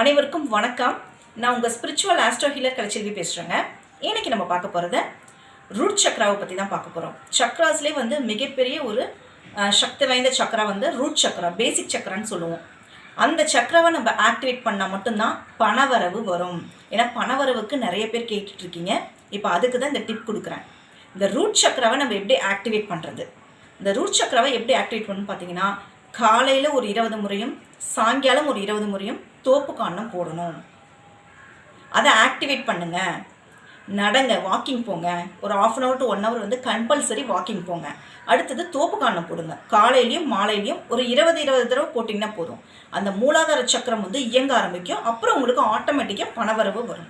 அனைவருக்கும் வணக்கம். நான் உங்கள் ஸ்பிரிச்சுவல் ஆஸ்ட்ரோ ஹீலர் கலைச்செல்வி பேசுகிறேங்க இன்னைக்கு நம்ம பார்க்க போகிறது ரூட் சக்ராவை பற்றி தான் பார்க்க போகிறோம் சக்ராஸ்லேயே வந்து மிகப்பெரிய ஒரு சக்தி வாய்ந்த சக்ரா வந்து ரூட் சக்ரா பேசிக் சக்ரான்னு சொல்லுவோம். அந்த சக்கரவை நம்ம ஆக்டிவேட் பண்ணால் மட்டும்தான் பணவரவு வரும். ஏன்னா பணவரவுக்கு நிறைய பேர் கேட்டுட்ருக்கீங்க. இப்போ அதுக்கு தான் இந்த டிப் கொடுக்குறேன். இந்த ரூட் சக்ராவை நம்ம எப்படி ஆக்டிவேட் பண்ணுறது இந்த ரூட் சக்கராவை எப்படி ஆக்டிவேட் பண்ணணும்னு பார்த்தீங்கன்னா காலையில் ஒரு இருபது முறையும் சாயங்காலம் ஒரு இருபது முறையும் தோப்பு காரணம் போடணும். அதை ஆக்டிவேட் பண்ணுங்க. நடங்க வாக்கிங் போங்க. ஒரு half an hour to one hour வந்து கம்பல்சரி வாக்கிங் போங்க. அடுத்தது தோப்பு காரணம் போடுங்க. காலையிலையும் மாலையிலையும் ஒரு இருபது இருபது தடவை போட்டிங்கன்னா போதும். அந்த மூலாதார சக்கரம் வந்து இயங்க ஆரம்பிக்கும். அப்புறம் உங்களுக்கு ஆட்டோமேட்டிக்காக பணவரவு வரும்.